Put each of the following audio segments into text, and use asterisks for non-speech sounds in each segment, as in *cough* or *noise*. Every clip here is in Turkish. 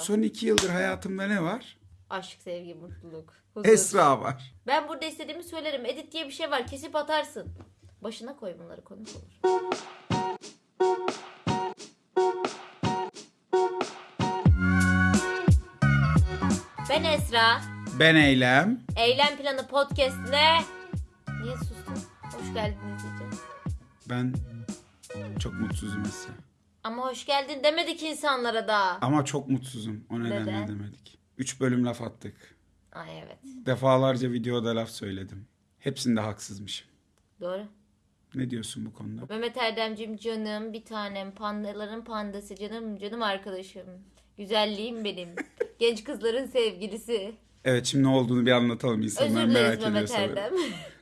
Son iki yıldır hayatımda ne var? Aşk, sevgi, mutluluk, huzur. Esra var. Ben burada istediğimi söylerim. Edit diye bir şey var. Kesip atarsın. Başına koy bunları konuk olur. Ben Esra. Ben Eylem. Eylem Planı Podcast'le... Niye sustun? Hoş geldiniz diyeceğim. Ben çok mutsuzum Esra. Ama hoş geldin demedik insanlara da. Ama çok mutsuzum. O nedenle Neden? demedik. Üç bölüm laf attık. Ay evet. Defalarca videoda laf söyledim. Hepsinde haksızmışım. Doğru. Ne diyorsun bu konuda? Mehmet Erdemcim canım bir tanem pandaların pandası canım canım arkadaşım. Güzelliğim benim. *laughs* Genç kızların sevgilisi. Evet şimdi ne olduğunu bir anlatalım Özür insanlar dileriz merak ediyor Mehmet. Erdem.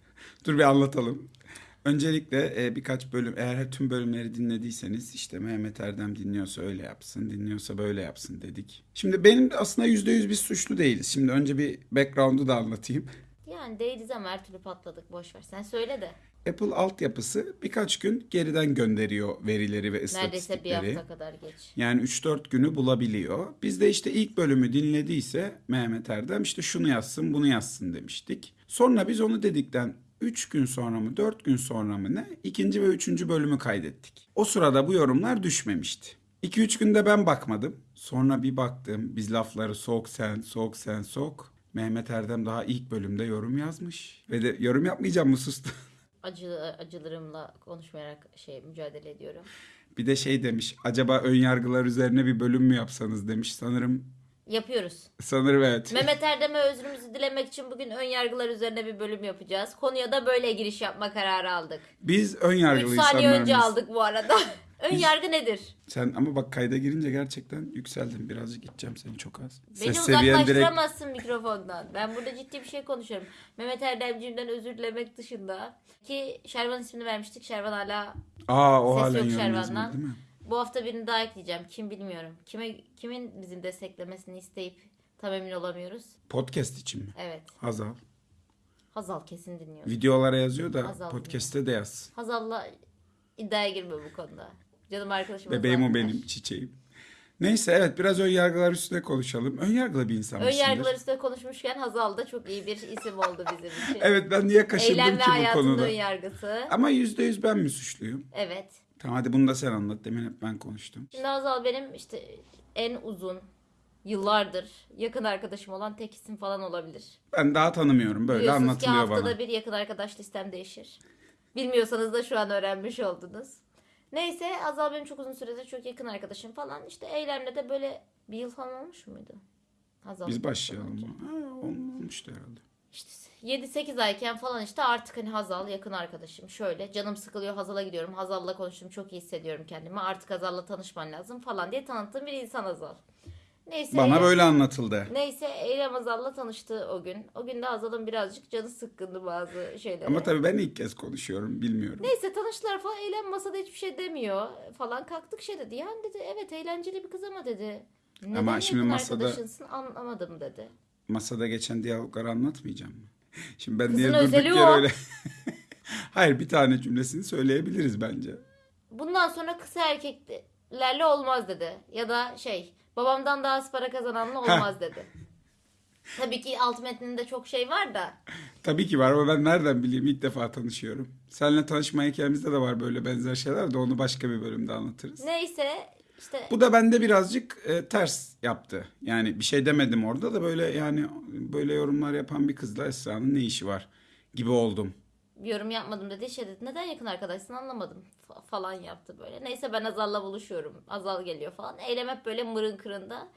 *laughs* Dur bir anlatalım. Öncelikle e, birkaç bölüm eğer tüm bölümleri dinlediyseniz işte Mehmet Erdem dinliyorsa öyle yapsın, dinliyorsa böyle yapsın dedik. Şimdi benim aslında %100 biz suçlu değiliz. Şimdi önce bir background'u da anlatayım. yani değiliz ama her türlü patladık boş ver. Sen söyle de. Apple altyapısı birkaç gün geriden gönderiyor verileri ve Neredeyse bir istatistikleri. hafta kadar geç. Yani 3-4 günü bulabiliyor. Biz de işte ilk bölümü dinlediyse Mehmet Erdem işte şunu yazsın bunu yazsın demiştik. Sonra biz onu dedikten 3 gün sonra mı 4 gün sonra mı ne ikinci ve üçüncü bölümü kaydettik. O sırada bu yorumlar düşmemişti. 2-3 günde ben bakmadım. Sonra bir baktım biz lafları sok sen sok sen sok. Mehmet Erdem daha ilk bölümde yorum yazmış. Ve de yorum yapmayacağım mı sustu. *laughs* Acı, acılarımla konuşmayarak şey mücadele ediyorum. bir de şey demiş acaba ön yargılar üzerine bir bölüm mü yapsanız demiş. Sanırım Yapıyoruz. sanırım evet. Mehmet Erdem'e özrümüzü dilemek için bugün ön yargılar üzerine bir bölüm yapacağız. Konuya da böyle giriş yapma kararı aldık. Biz ön 3 yargılı saniye insanlar önce aldık bu arada. *laughs* ön yargı nedir? Sen ama bak kayda girince gerçekten yükseldin. Birazcık gideceğim seni çok az. Beni Ses seviyen direkt uzaklaştıramazsın mikrofondan. Ben burada ciddi bir şey konuşuyorum. Mehmet Erdemciğimden özür dilemek dışında. Ki Şervan ismini vermiştik. Şervan hala Aa o Ses halen yok Şervan'dan. yazmadı değil mi? Bu hafta birini daha ekleyeceğim. Kim bilmiyorum. Kime kimin bizim desteklemesini isteyip tam emin olamıyoruz. Podcast için mi? Evet. Hazal. Hazal kesin dinliyor. Videolara yazıyor da Hazal podcast'te de yaz. Hazal'la iddiaya girme bu konuda. Canım arkadaşım. Bebeğim o benim çiçeğim. Neyse evet biraz ön yargılar üstüne konuşalım. Ön yargılı bir insan Ön yargılar üstüne konuşmuşken Hazal da çok iyi bir isim oldu bizim için. Evet ben niye kaşındım ve ki bu hayatın konuda? ön yargısı. Ama yüzde yüz ben mi suçluyum? Evet. Tamam hadi bunu da sen anlat. Demin hep ben konuştum. Şimdi Hazal benim işte en uzun yıllardır yakın arkadaşım olan tek isim falan olabilir. Ben daha tanımıyorum. Böyle Biliyorsunuz ki anlatılıyor haftada bana. bir yakın arkadaş listem değişir. Bilmiyorsanız da şu an öğrenmiş oldunuz. Neyse Hazal benim çok uzun süredir çok yakın arkadaşım falan. İşte Eylem'le de böyle bir yıl falan olmuş muydu? Hazal. Biz başlayalım. Ha, olmuştu herhalde. İşte 7-8 ayken falan işte artık hani Hazal yakın arkadaşım. Şöyle canım sıkılıyor Hazal'a gidiyorum. Hazal'la konuştum çok iyi hissediyorum kendimi. Artık Hazal'la tanışman lazım falan diye tanıttığım bir insan Hazal. Neyse. Bana Eylem- böyle anlatıldı. Neyse Eylem Hazal'la tanıştı o gün. O gün de Hazal'ın birazcık canı sıkkındı bazı şeylere. Ama tabii ben ilk kez konuşuyorum. Bilmiyorum. Neyse tanıştılar falan. Eylem masada hiçbir şey demiyor falan. Kalktık şey dedi. Yani dedi evet eğlenceli bir kız ama dedi. Neden Ama şimdi masada- arkadaşınsın anlamadım dedi. masada geçen diyalogları anlatmayacağım mı? *laughs* Şimdi ben Kızın niye durduk yere o. öyle... *laughs* Hayır bir tane cümlesini söyleyebiliriz bence. Bundan sonra kısa erkeklerle olmaz dedi. Ya da şey babamdan daha az para kazananla olmaz dedi. *laughs* Tabii ki alt metninde çok şey var da. Tabii ki var ama ben nereden bileyim ilk defa tanışıyorum. Seninle tanışma hikayemizde de var böyle benzer şeyler de onu başka bir bölümde anlatırız. Neyse işte Bu da bende birazcık e, ters yaptı. Yani bir şey demedim orada da böyle yani böyle yorumlar yapan bir kızla Esra'nın ne işi var gibi oldum. yorum yapmadım dedi. Şey dedi neden yakın arkadaşsın anlamadım fa- falan yaptı böyle. Neyse ben Azal'la buluşuyorum. Azal geliyor falan. Eylem hep böyle mırın kırında.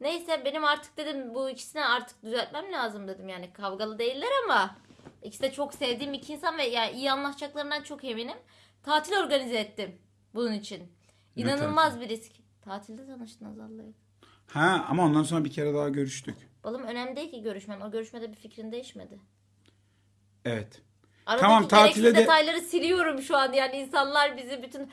Neyse benim artık dedim bu ikisini artık düzeltmem lazım dedim. Yani kavgalı değiller ama ikisi de çok sevdiğim iki insan ve yani iyi anlaşacaklarından çok eminim. Tatil organize ettim bunun için. İnanılmaz bir risk. Tatilde tanıştın Azal'la. Ha ama ondan sonra bir kere daha görüştük. Balım önemli değil ki görüşmen. O görüşmede bir fikrin değişmedi. Evet. Aradaki Tamam, tatile de- detayları siliyorum şu an yani insanlar bizi bütün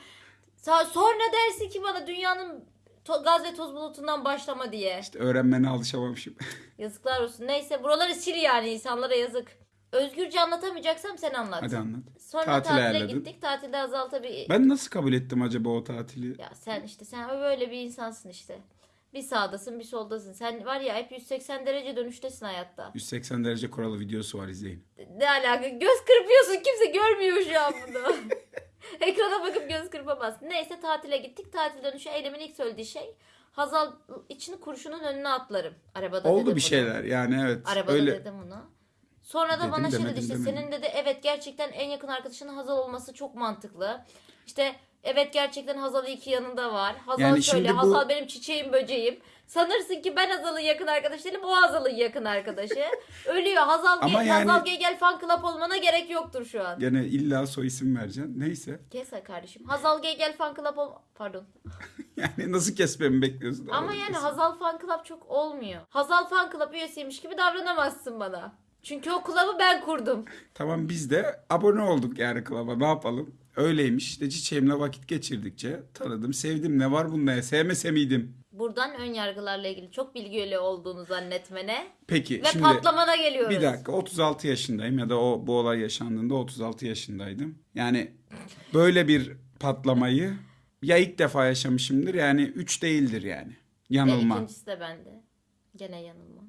sonra dersin ki bana dünyanın to- gaz ve toz bulutundan başlama diye. İşte öğrenmene alışamamışım. *laughs* Yazıklar olsun. Neyse buraları sil yani insanlara yazık. Özgürce anlatamayacaksam sen anlat. Hadi anlat. Sonra Tatile tatile ayarladın. gittik. Tatilde Azal tabii. Ben nasıl kabul ettim acaba o tatili? Ya sen işte sen böyle bir insansın işte. Bir sağdasın bir soldasın. Sen var ya hep 180 derece dönüştesin hayatta. 180 derece kuralı videosu var izleyin. Ne alaka? Göz kırpıyorsun. Kimse görmüyor şu an bunu. *laughs* *laughs* Ekrana bakıp göz kırpamazsın. Neyse tatile gittik. Tatil dönüşü Eylem'in ilk söylediği şey Hazal için kurşunun önüne atlarım. Arabada Oldu dedim bir bunu. şeyler yani evet. Arabada öyle dedim bunu. Sonra da Dedim, bana şey dedi işte demedim. senin dedi evet gerçekten en yakın arkadaşının Hazal olması çok mantıklı. İşte evet gerçekten Hazal iki yanında var. Hazal Yani şöyle şimdi bu- Hazal benim çiçeğim böceğim. Sanırsın ki ben Hazal'ın yakın arkadaşı değilim o Hazal'ın yakın arkadaşı. *laughs* Ölüyor Hazal, Ama Ge- yani- Hazal Gegel fan club olmana gerek yoktur şu an. gene illa soy isim vereceksin. Neyse. Kes kardeşim. Hazal Gegel fan club ol... Pardon. *laughs* Yani nasıl kesmemi bekliyorsun? Ama Orada yani kesin. Hazal fan club çok olmuyor. Hazal fan club üyesiymiş gibi davranamazsın bana. Çünkü o kulübü ben kurdum. Tamam biz de abone olduk yani klaba ne yapalım. Öyleymiş işte çiçeğimle vakit geçirdikçe tanıdım sevdim ne var bunda ya sevmese miydim? Buradan ön yargılarla ilgili çok bilgili olduğunu zannetmene Peki ve şimdi patlamana geliyoruz. bir dakika 36 yaşındayım ya da o bu olay yaşandığında 36 yaşındaydım. Yani böyle bir patlamayı ya ilk defa yaşamışımdır yani 3 değildir yani. Ve Yanılma. ikincisi de bende. Gene yanılma.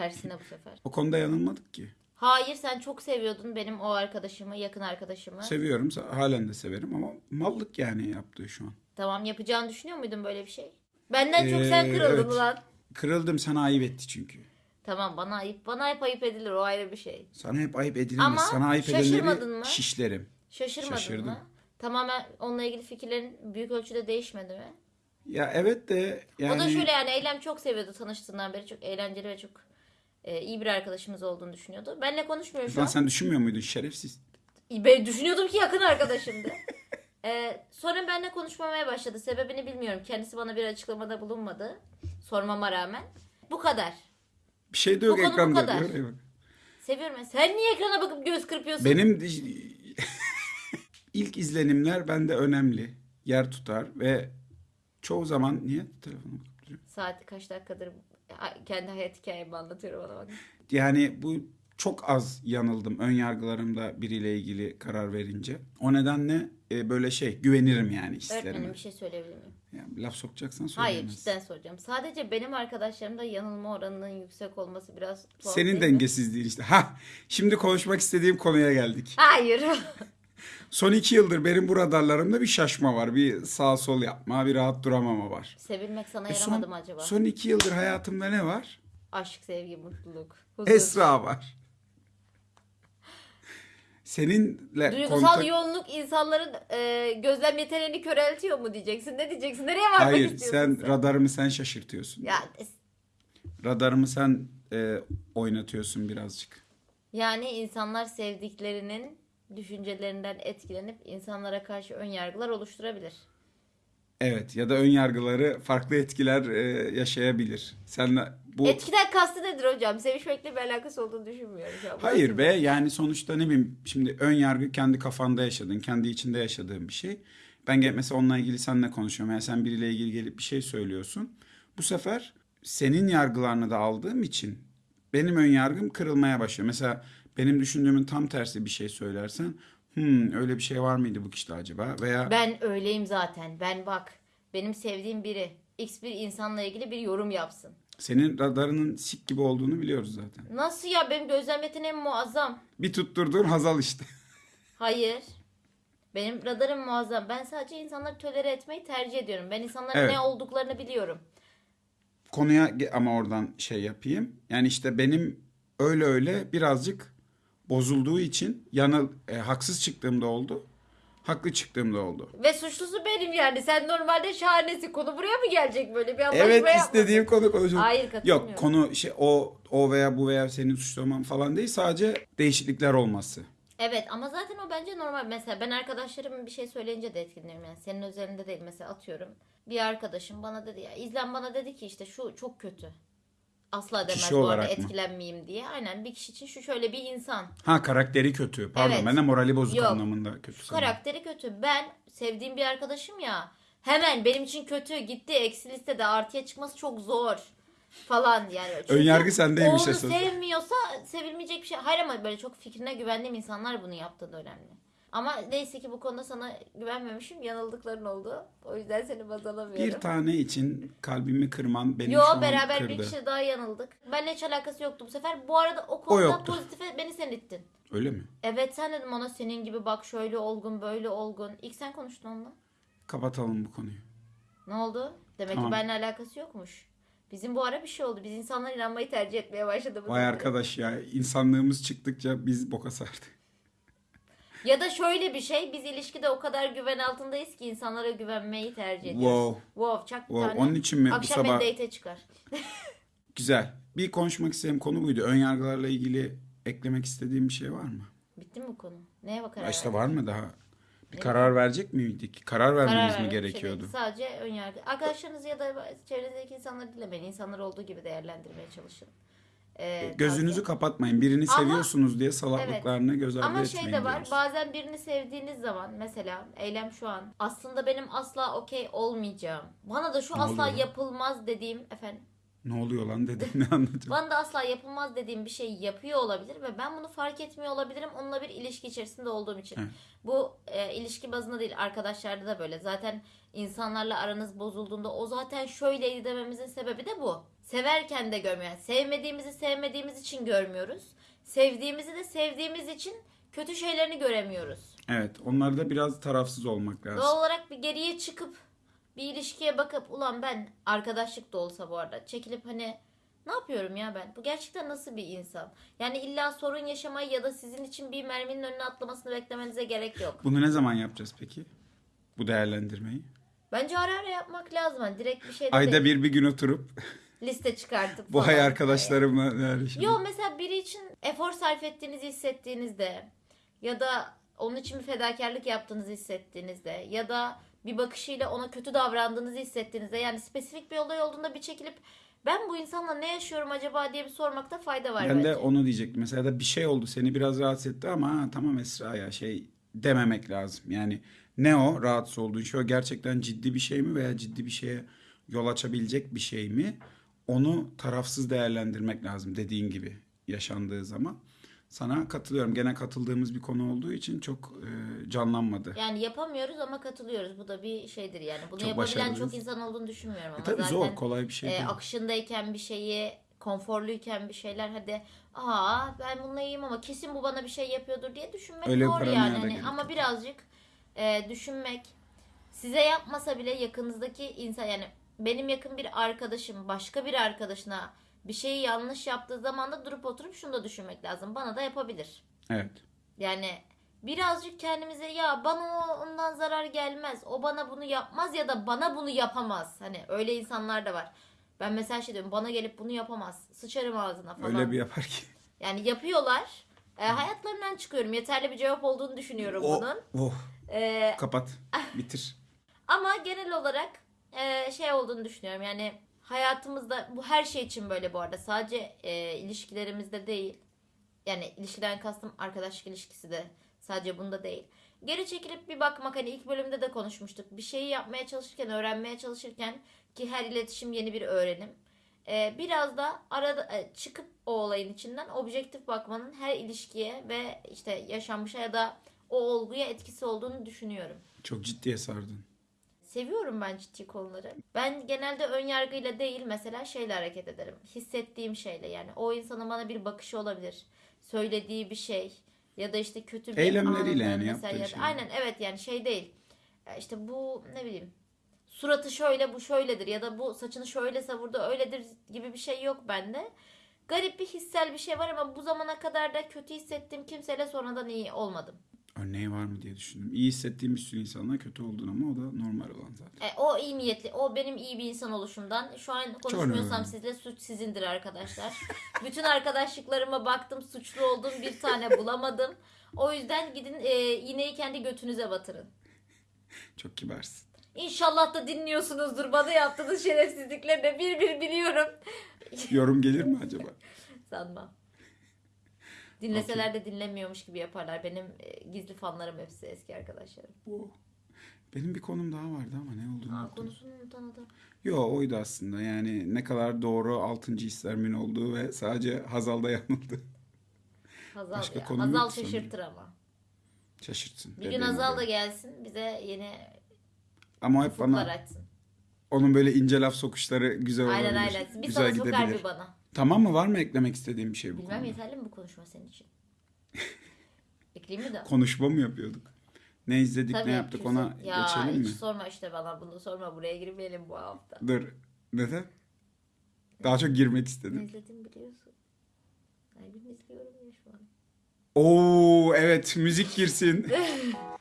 Tersine bu sefer. O konuda yanılmadık ki. Hayır sen çok seviyordun benim o arkadaşımı, yakın arkadaşımı. Seviyorum halen de severim ama mallık yani yaptığı şu an. tamam yapacağını düşünüyor muydun böyle bir şey? Benden çok sen Ee, kırıldın evet. lan. Kırıldım sana ayıp etti çünkü. Tamam bana ayıp. Bana hep ayıp edilir o ayrı bir şey. Sana hep ayıp edilemez. Ama sana ayıp şaşırmadın mı? şişlerim. Şaşırmadın Şaşırdım. mı? Tamamen onunla ilgili fikirlerin büyük ölçüde değişmedi mi? Ya evet de yani O da şöyle yani Eylem çok seviyordu tanıştığından beri. Çok eğlenceli ve çok e, iyi bir arkadaşımız olduğunu düşünüyordu. Benle konuşmuyor şu Lan an. sen düşünmüyor muydun şerefsiz? Ben düşünüyordum ki yakın arkadaşımdı. Ee, *laughs* sonra benimle konuşmamaya başladı. Sebebini bilmiyorum. Kendisi bana bir açıklamada bulunmadı. Sormama rağmen. Bu kadar. Bir şey de yok Bu konu bu ekranda. kadar. Bak. Seviyorum ben. Sen niye ekrana bakıp göz kırpıyorsun? Benim *laughs* ilk izlenimler bende önemli. Yer tutar ve çoğu zaman niye telefonu bakıp duruyorum? Saati kaç dakikadır kendi hayat hikayemi anlatıyorum ona bak. Yani bu çok az yanıldım ön yargılarımda biriyle ilgili karar verince. O nedenle e, böyle şey güvenirim yani hislerime. Öğretmenim bir şey söyleyebilir miyim? Yani laf sokacaksan Hayır söyleyemez. cidden soracağım. Sadece benim arkadaşlarımda yanılma oranının yüksek olması biraz tuhaf Senin dengesizliğin işte. Ha, şimdi konuşmak istediğim konuya geldik. Hayır. *laughs* Son iki yıldır benim bu radarlarımda bir şaşma var. Bir sağ sol yapma, bir rahat duramama var. Sevilmek sana E yaramadı son, mı acaba? son iki yıldır hayatımda ne var? Aşk, sevgi, mutluluk, huzur. Esra var. Seninle Duygusal kontak... yoğunluk insanların e, gözlem yeteneğini köreltiyor mu diyeceksin? Ne diyeceksin? Nereye varmak Hayır, istiyorsun sen radarımı sen şaşırtıyorsun. Ya Radarımı sen e, oynatıyorsun birazcık. yani insanlar sevdiklerinin düşüncelerinden etkilenip insanlara karşı ön yargılar oluşturabilir. Evet ya da ön yargıları farklı etkiler e, yaşayabilir. Sen bu Etkiden kastı nedir hocam? Sevişmekle bir alakası olduğunu düşünmüyorum. Hayır be yani sonuçta ne bileyim şimdi ön yargı kendi kafanda yaşadın, kendi içinde yaşadığın bir şey. Ben gelip mesela onunla ilgili seninle konuşuyorum. Yani sen biriyle ilgili gelip bir şey söylüyorsun. Bu sefer senin yargılarını da aldığım için benim ön yargım kırılmaya başlıyor. Mesela benim düşündüğümün tam tersi bir şey söylersen hmm, öyle bir şey var mıydı bu kişide acaba? Veya Ben öyleyim zaten. Ben bak benim sevdiğim biri X bir insanla ilgili bir yorum yapsın. senin radarının sik gibi olduğunu biliyoruz zaten. Nasıl ya benim gözlem yeteneğim muazzam. Bir tutturduğun Hazal işte. Hayır. Benim radarım muazzam. Ben sadece insanları tolere etmeyi tercih ediyorum. Ben insanların Evet. ne olduklarını biliyorum. konuya ge- ama oradan şey yapayım. Yani işte benim öyle öyle birazcık bozulduğu için yanıl e, haksız çıktığımda oldu. Haklı çıktığımda oldu. Ve suçlusu benim yani. Sen normalde şahanesin. Konu buraya mı gelecek böyle bir anlaşma Evet yapmadın? istediğim konu konuşalım. Hayır, katılmıyorum. Yok konu şey o o veya bu veya senin suçlaman falan değil sadece değişiklikler olması. Evet ama zaten o bence normal. Mesela ben arkadaşlarım bir şey söyleyince de etkileniyorum. Yani senin özelinde değil. Mesela atıyorum. Bir arkadaşım bana dedi ya. İzlen bana dedi ki işte şu çok kötü. Asla demez Kişi bu arada mı? etkilenmeyeyim diye. Aynen bir kişi için şu şöyle bir insan. Ha karakteri kötü. Pardon Evet. ben de morali bozuk Yok. anlamında kötü. Şu karakteri kötü. Ben sevdiğim bir arkadaşım ya. Hemen benim için kötü gitti. Eksi listede artıya çıkması çok zor. Falan yani. Çünkü Önyargı sendeymiş Onu esas. sevmiyorsa sevilmeyecek bir şey. Hayır ama böyle çok fikrine güvendiğim insanlar bunu yaptığı da önemli. Ama neyse ki bu konuda sana güvenmemişim. Yanıldıkların oldu. O yüzden seni baz alamıyorum. Bir tane için kalbimi kırman beni Yo şu an beraber kırdı. bir kişi daha yanıldık. Benimle hiç alakası yoktu bu sefer. Bu arada o konuda yoktu. pozitife beni sen ittin. Öyle mi? Evet sen dedim ona senin gibi bak şöyle olgun böyle olgun. İlk sen konuştun onunla. Kapatalım bu konuyu. Ne oldu? Demek Tamam. ki benimle alakası yokmuş. Bizim bu ara bir şey oldu. Biz insanlar inanmayı tercih etmeye başladı. bu Vay arkadaş ya insanlığımız çıktıkça biz boka sardık. Ya da şöyle bir şey. Biz ilişkide o kadar güven altındayız ki insanlara güvenmeyi tercih ediyoruz. Wow. Wow. Çak bir Wow, tane. onun için mi bu Akşam sabah- beni date'e çıkar. *laughs* Güzel. Bir konuşmak istediğim konu buydu. Ön yargılarla ilgili eklemek istediğim bir şey var mı? Bitti mi bu konu? Neye bakarak? Ya işte var mı daha? Bir karar verecek miydik? Karar vermemiz mi vermek bir şey gerekiyordu? değil. Sadece ön yargı. Arkadaşlarınızı ya da çevrenizdeki insanları dinlemeyin. İnsanlar olduğu gibi değerlendirmeye çalışın. Ee, Gözünüzü tavsiye- kapatmayın. Birini Ama- seviyorsunuz diye salaklıklarını göz ardı Ama etmeyin şey de var. diyoruz. Bazen birini sevdiğiniz zaman mesela eylem şu an aslında benim asla okey olmayacağım. Bana da şu Ne asla oluyor? yapılmaz dediğim efendim. Ne oluyor lan dedim *laughs* ne anlatacağım. Bana da asla yapılmaz dediğim bir şey yapıyor olabilir ve ben bunu fark etmiyor olabilirim onunla bir ilişki içerisinde olduğum için. Evet. Bu e, ilişki bazında değil arkadaşlarda da böyle. Zaten insanlarla aranız bozulduğunda o zaten şöyleydi dememizin sebebi de bu. Severken de görmüyor. Yani sevmediğimizi sevmediğimiz için görmüyoruz. Sevdiğimizi de sevdiğimiz için kötü şeylerini göremiyoruz. Evet onlarda biraz tarafsız olmak lazım. Doğal olarak bir geriye çıkıp bir ilişkiye bakıp ulan ben arkadaşlık da olsa bu arada çekilip hani ne yapıyorum ya ben? Bu gerçekten nasıl bir insan? Yani illa sorun yaşamayı ya da sizin için bir merminin önüne atlamasını beklemenize gerek yok. Bunu ne zaman yapacağız peki? Bu değerlendirmeyi. Bence ara ara yapmak lazım. Hani direkt bir şey Ayda değil. bir bir gün oturup *laughs* liste çıkartıp bu hay arkadaşlarımla yani şimdi- Yo mesela biri için efor sarf ettiğinizi hissettiğinizde ya da onun için bir fedakarlık yaptığınızı hissettiğinizde ya da bir bakışıyla ona kötü davrandığınızı hissettiğinizde yani spesifik bir olay olduğunda bir çekilip ben bu insanla ne yaşıyorum acaba diye bir sormakta fayda var Ben bence. de onu diyecektim. Mesela da bir şey oldu seni biraz rahatsız etti ama ha, tamam Esra ya şey dememek lazım. Yani ne o rahatsız olduğun şey o gerçekten ciddi bir şey mi veya ciddi bir şeye yol açabilecek bir şey mi? Onu tarafsız değerlendirmek lazım dediğin gibi yaşandığı zaman. Sana katılıyorum. Gene katıldığımız bir konu olduğu için çok e, canlanmadı. Yani yapamıyoruz ama katılıyoruz. Bu da bir şeydir yani. Bunu Çok yapabilen başarılıyız. çok insan olduğunu düşünmüyorum ama E tabii zaten zor, kolay bir şey e, değil. akışındayken bir şeyi konforluyken bir şeyler hadi aa ben bununla iyiyim ama kesin bu bana bir şey yapıyordur diye düşünmek Öyle zor yani. Hani ama birazcık e, düşünmek size yapmasa bile yakınızdaki insan yani benim yakın bir arkadaşım başka bir arkadaşına bir şeyi yanlış yaptığı zaman da durup oturup şunu da düşünmek lazım. Bana da yapabilir. Evet. Yani birazcık kendimize ya bana ondan zarar gelmez. O bana bunu yapmaz ya da bana bunu yapamaz. Hani öyle insanlar da var. Ben mesela şey diyorum bana gelip bunu yapamaz. Sıçarım ağzına falan. Öyle bir yapar ki. Yani yapıyorlar. E, hayatlarından çıkıyorum. Yeterli bir cevap olduğunu düşünüyorum Oh, bunun. oh, E, kapat. *laughs* Bitir. ama genel olarak e, şey olduğunu düşünüyorum. Yani hayatımızda bu her şey için böyle bu arada. Sadece e, ilişkilerimizde değil. Yani ilişkiden kastım arkadaşlık ilişkisi de sadece bunda değil. Geri çekilip bir bakmak hani ilk bölümde de konuşmuştuk. Bir şeyi yapmaya çalışırken, öğrenmeye çalışırken ki her iletişim yeni bir öğrenim. E, biraz da arada e, çıkıp o olayın içinden objektif bakmanın her ilişkiye ve işte yaşanmışa ya da o olguya etkisi olduğunu düşünüyorum. Çok ciddiye sardın. Seviyorum ben ciddi konuları. Ben genelde ön yargıyla değil mesela şeyle hareket ederim. Hissettiğim şeyle yani. O insanın bana bir bakışı olabilir. Söylediği bir şey ya da işte kötü bir Eylemleriyle yani mesela yaptığı şeyler. Aynen evet yani şey değil. Ya İşte bu ne bileyim suratı şöyle bu şöyledir ya da bu saçını şöyle savurdu öyledir gibi bir şey yok bende. Garip bir hissel bir şey var ama bu zamana kadar da kötü hissettiğim kimseyle sonradan iyi olmadım. Örneği var mı diye düşündüm. İyi hissettiğim bir sürü insanlar kötü olduğun ama o da normal olan zaten. E, o iyi niyetli, o benim iyi bir insan oluşumdan. Şu an konuşmuyorsam sizle suç sizindir arkadaşlar. *laughs* Bütün arkadaşlıklarıma baktım, suçlu olduğum bir tane *laughs* bulamadım. O yüzden gidin e, iğneyi kendi götünüze batırın. Çok kibarsın. İnşallah da dinliyorsunuzdur bana yaptığınız şerefsizlikleri de bir bir biliyorum. Yorum gelir mi acaba? *laughs* Sanmam. Dinleseler de dinlemiyormuş gibi yaparlar. Benim e, gizli fanlarım hepsi eski arkadaşlarım. Benim bir konum daha vardı ama ne olduğunu Aa, unuttum. konusunu unutan adam. Yo oydu aslında yani ne kadar doğru altıncı hislerimin olduğu ve sadece Hazal'da yanıldı. Hazal Başka ya. konu Hazal sanırım. şaşırtır ama. Şaşırtsın. Bir gün dediğim Azal gibi. da gelsin bize yeni Ama hep bana açsın. onun böyle ince laf sokuşları güzel olabilir. Aynen aynen. Bir güzel sana sokar bir bana. Tamam mı? Var mı eklemek istediğim bir şey bu Bilmem konuda? yeterli mi bu konuşma senin için? *laughs* Ekleyeyim mi de? Konuşma mı yapıyorduk? Ne izledik, Tabii, ne yaptık kimse- ona ya, geçelim mi? hiç sorma işte bana bunu sorma buraya girmeyelim bu hafta. Dur. Neden? Daha çok girmek Ne istedim. izledim biliyorsun. Ay bir izliyorum ya şu an. Oo evet müzik girsin. *laughs*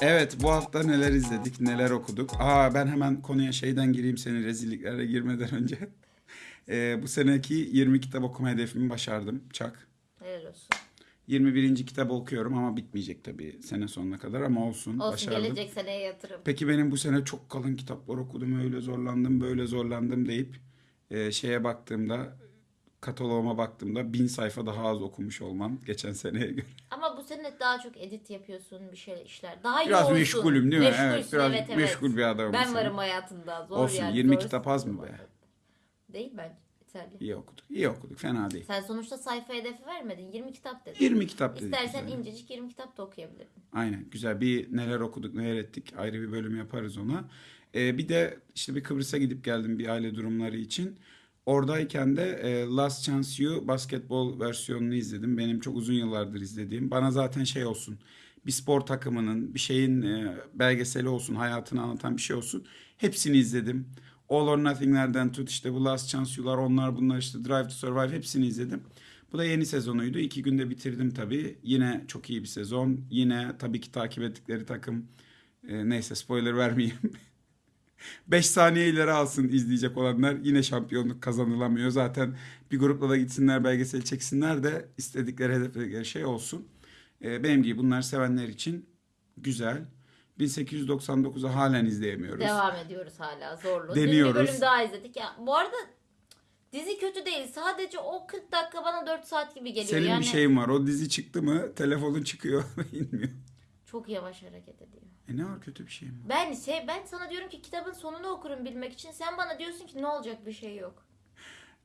Evet bu hafta neler izledik, neler okuduk. Aa ben hemen konuya şeyden gireyim senin rezilliklere girmeden önce. *laughs* Ee, bu seneki 20 kitap okuma hedefimi başardım. Çak. Helal olsun. 21. kitabı okuyorum ama bitmeyecek tabii sene sonuna kadar ama olsun. Olsun başardım. gelecek seneye yatırım. Peki benim bu sene çok kalın kitaplar okudum, öyle zorlandım, böyle zorlandım deyip e, şeye baktığımda, kataloğuma baktığımda bin sayfa daha az okumuş olmam geçen seneye göre. Ama sene daha çok edit yapıyorsun bir şey işler. Daha Biraz yoğunsun. meşgulüm değil mi? Meşgulsün, Evet, biraz evet, evet. meşgul bir adamım. Ben varım hayatında. Zor Olsun, yani. 20 zor kitap az mı be? Değil bence. Yeterli. İyi okuduk, iyi okuduk, fena değil. Sen sonuçta sayfa hedefi vermedin. 20 kitap dedin. 20 kitap dedik. İstersen güzel. incecik 20 kitap da okuyabilirdin. Aynen güzel bir neler okuduk neler ettik ayrı bir bölüm yaparız ona. Ee, bir de işte bir Kıbrıs'a gidip geldim bir aile durumları için. Oradayken de e, Last Chance You basketbol versiyonunu izledim. Benim çok uzun yıllardır izlediğim. Bana zaten şey olsun bir spor takımının bir şeyin e, belgeseli olsun hayatını anlatan bir şey olsun. Hepsini izledim. All or Nothing'lerden tut işte bu Last Chance You'lar onlar bunlar işte Drive to Survive hepsini izledim. Bu da yeni sezonuydu. İki günde bitirdim tabii. Yine çok iyi bir sezon. Yine tabii ki takip ettikleri takım. e, neyse spoiler vermeyeyim. *laughs* 5 saniye ileri alsın izleyecek olanlar. Yine şampiyonluk kazanılamıyor. Zaten bir grupla da gitsinler belgesel çeksinler de istedikleri hedefledikleri şey olsun. E, benim gibi bunlar sevenler için güzel. 1899'u halen izleyemiyoruz. Devam ediyoruz hala zorlu. Deniyoruz. Dün bir bölüm daha izledik. Ya, bu arada dizi kötü değil. Sadece o 40 dakika bana 4 saat gibi geliyor. Senin yani bir şeyin var. O dizi çıktı mı telefonun çıkıyor *laughs* inmiyor. Çok yavaş hareket ediyor. E ne var kötü bir şey mi? Ben şey ben sana diyorum ki kitabın sonunu okurum bilmek için. Sen bana diyorsun ki ne olacak bir şey yok.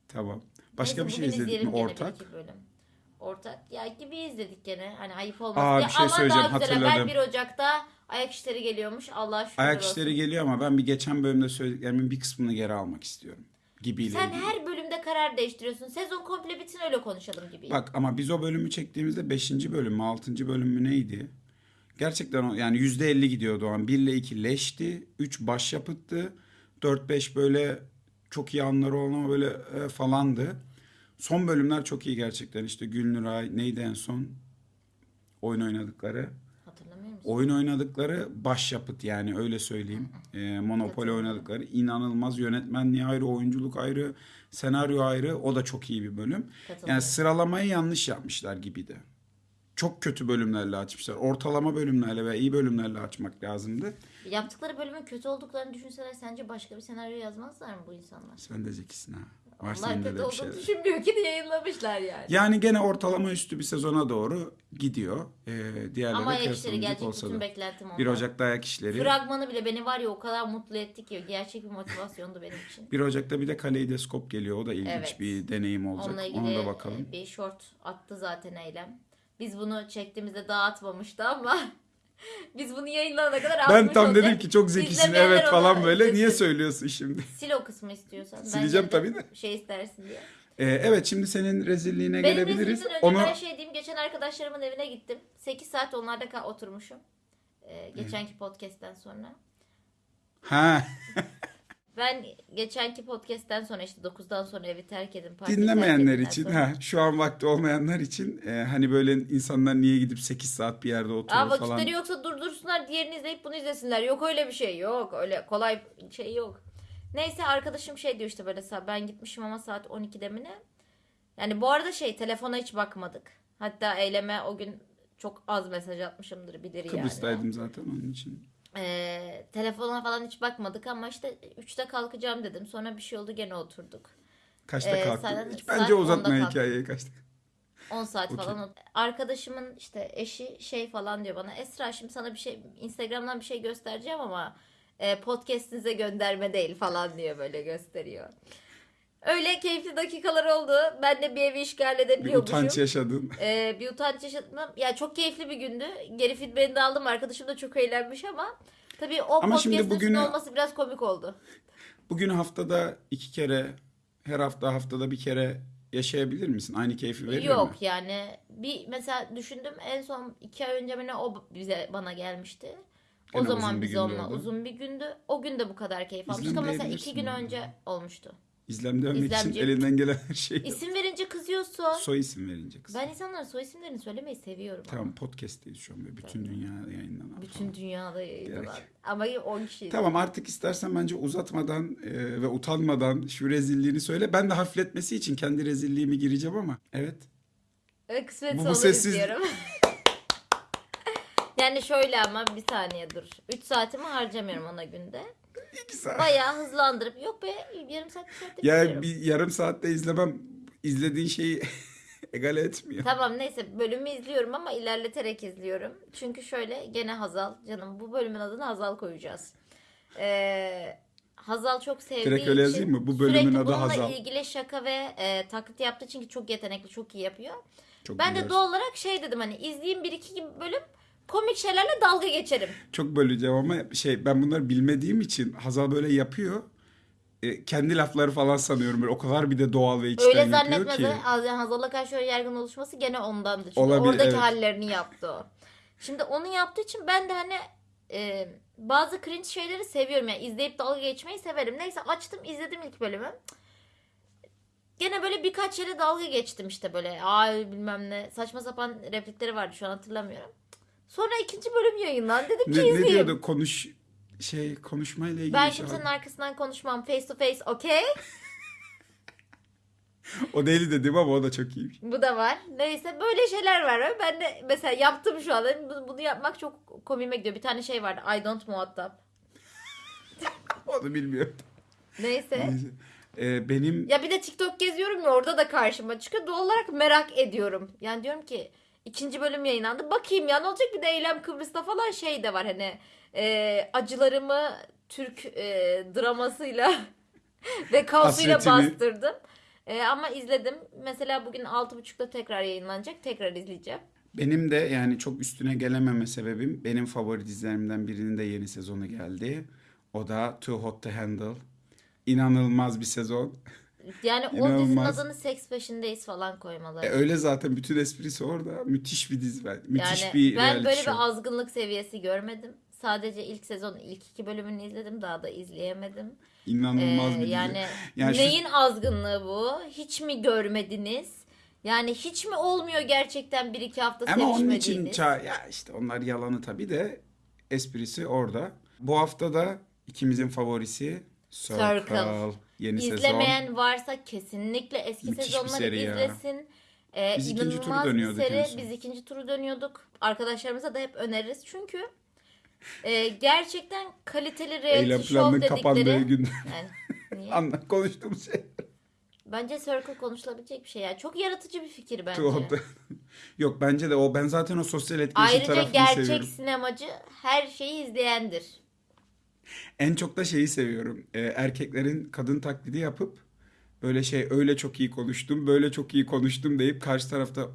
Tamam. Başka Neyse, bir şey bugün izledik mi izleyelim gene bir ortak? iki bölüm. Ortak ya gibi izledik gene. Hani ayıp olmasın Aa, diye. bir şey söyleyeceğim, daha güzel haber hatırladım. 1 Ocak'ta ayak işleri geliyormuş. Allah şükür Ayak olsun. işleri geliyor ama ben bir geçen bölümde söylediklerimin bir kısmını geri almak istiyorum. Gibiyle Sen ilgili. her bölümde karar değiştiriyorsun. Sezon komple bitsin öyle konuşalım gibi. Bak ama biz o bölümü çektiğimizde 5. bölüm mü 6. bölüm mü neydi? Gerçekten o yani %50 gidiyordu o an. 1 ile 2 leşti. 3 başyapıttı. 4-5 böyle çok iyi anları olan ama böyle e, falandı. Son bölümler çok iyi gerçekten. İşte Gülnur neydi en son? Oyun oynadıkları. Hatırlamıyor musun? Oyun oynadıkları başyapıt yani öyle söyleyeyim. Ee, Monopoly oynadıkları inanılmaz yönetmenliği ayrı, oyunculuk ayrı, senaryo ayrı. O da çok iyi bir bölüm. Yani sıralamayı yanlış yapmışlar gibiydi. Çok kötü bölümlerle açmışlar. Ortalama bölümlerle ve iyi bölümlerle açmak lazımdı. Yaptıkları bölümün kötü olduklarını düşünseler sence başka bir senaryo yazmazlar mı bu insanlar? Sen de zekisin ha. Var Onlar kötü olduğunu düşünmüyor ki de yayınlamışlar yani. Yani gene ortalama üstü bir sezona doğru gidiyor. Ee, diğerleri Ama ayak işleri gelecek olsa bütün da. beklentim ondan. 1 Ocak'ta ayak işleri. Fragmanı bile beni var ya o kadar mutlu etti ki gerçek bir motivasyondu benim için. 1 Ocak'ta bir de kaleidoskop geliyor. O da ilginç Evet. bir deneyim olacak. Onunla ilgili Ona da bakalım. bir short attı zaten Eylem. Biz bunu çektiğimizde daha atmamıştı ama *laughs* biz bunu yayınlanana kadar Ben tam olacak. dedim ki çok zekisin evet falan böyle. Niye söylüyorsun şimdi? Sil o kısmı istiyorsan. Sileceğim tabii de. Şey istersin diye. Ee, evet şimdi senin rezilliğine Benim gelebiliriz. önce Onu ben şey diyeyim. Geçen arkadaşlarımın evine gittim. 8 saat onlarda oturmuşum. Ee, geçenki podcast'ten sonra. ha *laughs* Ben geçenki podcast'ten sonra işte 9'dan sonra evi terk edin. dinlemeyenler terk edin için sonra. ha şu an vakti olmayanlar için e, hani böyle insanlar niye gidip 8 saat bir yerde oturur Aa, falan. vakitleri yoksa durdursunlar diğerini izleyip bunu izlesinler. Yok öyle bir şey yok. Öyle kolay şey yok. Neyse arkadaşım şey diyor işte böyle sa- ben gitmişim ama saat 12'de mi ne? Yani bu arada şey telefona hiç bakmadık. Hatta eyleme o gün çok az mesaj atmışımdır bilir yani. Kıbrıs'taydım zaten onun için. Ee, telefona falan hiç bakmadık ama işte 3'te kalkacağım dedim. Sonra bir şey oldu gene oturduk. Kaçta Ee, kalktın? Hiç bence 10'da uzatma hikayeyi kaçta. 10 saat Okey. falan. Arkadaşımın işte eşi şey falan diyor bana. Esra şimdi sana bir şey Instagram'dan bir şey göstereceğim ama e, podcast'inize gönderme değil falan diyor böyle gösteriyor. Öyle keyifli dakikalar oldu. Ben de bir evi işgal Bir edebiliyormuşum. utanç yaşadın. Ee, bir utanç yaşadım. Ya çok keyifli bir gündü. Geri feedback'ini de aldım. Arkadaşım da çok eğlenmiş ama tabii o Ama şimdi podcast'ın bugünü- olması biraz komik oldu. Bugün haftada iki kere, her hafta haftada bir kere yaşayabilir misin? Aynı keyfi verir Yok mi? yani bir mesela düşündüm en son iki ay önce mi ne o bize bana gelmişti. O Gene zaman bir biz gündü onunla o da. uzun bir gündü. O gün de bu kadar keyif almıştık ama mesela iki gün İzlemleyebilirsin önce olmuştu. İzlemlemek için İzlemci. elinden gelen her şeyi. İsim verince kızıyorsun. Soy isim verince kız. Ben insanların soy isimlerini söylemeyi seviyorum. ama. Tamam podcast'teyiz şu an ve bütün dünyada yayınlanan. Bütün falan. dünyada yayınlanan. Gerek. Ama 10 kişi. Tamam artık istersen bence uzatmadan e, ve utanmadan şu rezilliğini söyle. Ben de hafifletmesi için kendi rezilliğimi gireceğim ama. Evet. Evet kısmet Bu- bu olur sessiz- diyorum. *laughs* yani şöyle ama bir saniye dur. 3 saatimi harcamıyorum ona günde. İki saat. Bayağı hızlandırıp yok be yarım saat bir saatte Ya bir yarım saatte izlemem izlediğin şeyi *laughs* egale etmiyor. Tamam neyse bölümü izliyorum ama ilerleterek izliyorum. Çünkü şöyle gene Hazal canım bu bölümün adını Hazal koyacağız. Ee, Hazal çok sevdiği Direkt öyle için yazayım mı? Bu bölümün sürekli adı bununla Hazal. ilgili şaka ve e, taklit yaptığı için ki çok yetenekli çok iyi yapıyor. Çok Ben de doğal olarak şey dedim hani izleyeyim bir iki bölüm komik şeylerle dalga geçerim. Çok böleceğim ama şey ben bunları bilmediğim için Hazal böyle yapıyor. E, kendi lafları falan sanıyorum böyle o kadar bir de doğal ve içten Öyle yapıyor zannetme ki. Hazal'a karşı öyle yargın oluşması gene ondandı. Çünkü Olabilir, oradaki evet. hallerini yaptı o. Şimdi onu yaptığı için ben de hani e, bazı cringe şeyleri seviyorum. Yani izleyip dalga geçmeyi severim. Neyse açtım izledim ilk bölümü. Gene böyle birkaç yere dalga geçtim işte böyle. Ay bilmem ne saçma sapan replikleri vardı şu an hatırlamıyorum. Sonra ikinci bölüm yayınlandı. Dedim ki Ne, ne izleyeyim. diyordu konuş şey konuşmayla ilgili ben şey. kimsenin arkasından konuşmam. Face to face okey. *laughs* O değil dedim ama o da çok iyiymiş. Bu da var. Neyse böyle şeyler var. Ben de mesela yaptım şu anda. Bunu, yapmak çok komiğime gidiyor. Bir tane şey vardı. I don't muhatap. *laughs* Onu bilmiyorum. Neyse. Neyse. E, benim Ya bir de TikTok geziyorum ya orada da karşıma çıkıyor. Doğal olarak merak ediyorum. Yani diyorum ki ikinci bölüm yayınlandı. Bakayım ya ne olacak bir de Eylem Kıbrıs'ta falan şey de var hani e, acılarımı Türk e, dramasıyla *laughs* ve kaosuyla Hasretini. bastırdım. E, ama izledim. Mesela bugün 6.30'da tekrar yayınlanacak. Tekrar izleyeceğim. benim de yani çok üstüne gelememe sebebim benim favori dizilerimden birinin de yeni sezonu geldi. O da Too Hot to Handle. İnanılmaz bir sezon. *laughs* Yani o dizinin İnanılmaz. adını Seks Peşindeyiz falan koymaları. E, öyle zaten bütün esprisi orada. Müthiş bir dizi. ben- Müthiş yani bir ben böyle show. bir azgınlık seviyesi görmedim. Sadece ilk sezon ilk iki bölümünü izledim. Daha da izleyemedim. İnanılmaz Ee, bir dizi. yani Yani şu- neyin azgınlığı bu? Hiç mi görmediniz? Yani hiç mi olmuyor gerçekten bir iki hafta Ama onun için ça- ya işte onlar yalanı tabii de esprisi orada. Bu hafta da ikimizin favorisi Circle. Circle. Yeni sezon. İzlemeyen varsa kesinlikle eski Müthiş bir sezonları seri ya. izlesin. Ee, Biz ikinci turu inanılmaz bir dönüyorduk en seri. son. Biz ikinci turu dönüyorduk. Arkadaşlarımıza da hep öneririz. Çünkü e, gerçekten kaliteli reality Eylem show planının dedikleri... kapandığı gün Yani, niye? *laughs* anla konuştuğumuz şey. Bence Circle konuşulabilecek bir şey. Yani çok yaratıcı bir fikir bence. Yok bence de o ben zaten o sosyal etkileşim Ayrıca tarafını gerçek seviyorum. sinemacı her şeyi izleyendir. En çok da şeyi seviyorum. Ee, erkeklerin kadın taklidi yapıp böyle şey öyle çok iyi konuştum, böyle çok iyi konuştum deyip karşı tarafta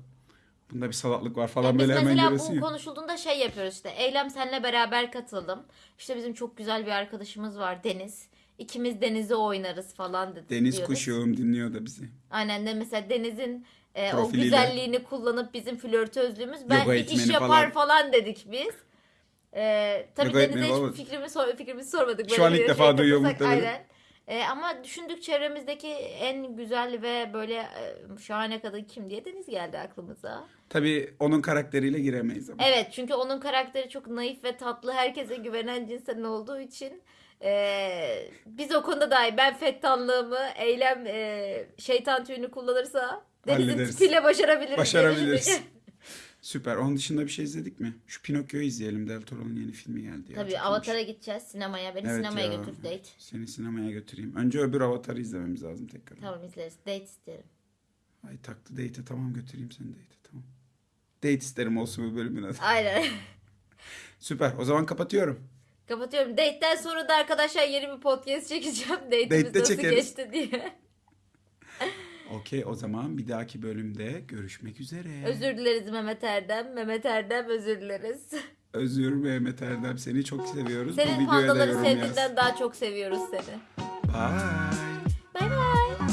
bunda bir salaklık var falan biz böyle hemen mesela bu konuşulduğunda şey yapıyoruz işte. Eylem senle beraber katıldım. İşte bizim çok güzel bir arkadaşımız var Deniz. İkimiz Deniz'i oynarız falan dedi. Deniz diyoruz. kuşağım dinliyor da bizi. Aynen de mesela Deniz'in e, o güzelliğini kullanıp bizim flörtözlüğümüz ben Yoga bir iş yapar falan. falan, dedik biz. E, tabii Yoga Deniz'e hiç falan. fikrimi, sor, fikrimizi sormadık. Şu an ilk defa şey duyuyor katılsak, muhtemelen. Aynen. E, ama düşündük çevremizdeki en güzel ve böyle e, şahane kadın kim diye Deniz geldi aklımıza. Tabii onun karakteriyle giremeyiz ama. Evet çünkü onun karakteri çok naif ve tatlı herkese güvenen cinsten olduğu için e, biz o konuda dahi ben fettanlığımı eylem e, şeytan tüyünü kullanırsa Deniz'in Hallederiz. tipiyle başarabiliriz. Başarabiliriz. *laughs* Süper. Onun dışında bir şey izledik mi? Şu Pinokyo'yu izleyelim. Del Toro'nun yeni filmi geldi. Ya. Tabii Çok Avatar'a iyiymiş. gideceğiz sinemaya. Beni Evet sinemaya ya. götür date. Seni sinemaya götüreyim. Önce öbür Avatar'ı izlememiz lazım tekrar. Tamam izleriz. Date isterim. Ay taktı date'e tamam götüreyim seni date'e tamam. Date isterim olsun bu bölümün adı. Aynen. *laughs* Süper. O zaman kapatıyorum. Kapatıyorum. Date'den sonra da arkadaşlar yeni bir podcast çekeceğim. Date'imiz Date'de nasıl çekeriz. geçti diye. Okey o zaman bir dahaki bölümde görüşmek üzere. Özür dileriz Mehmet Erdem. Mehmet Erdem özür dileriz. Özür Mehmet Erdem seni çok seviyoruz. Senin Bu pandaları yorum sevdiğinden daha çok seviyoruz seni. Bye. Bay bay.